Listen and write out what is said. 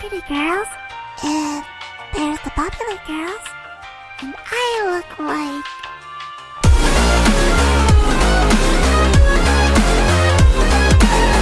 pretty girls, and there's the popular girls, and I look like.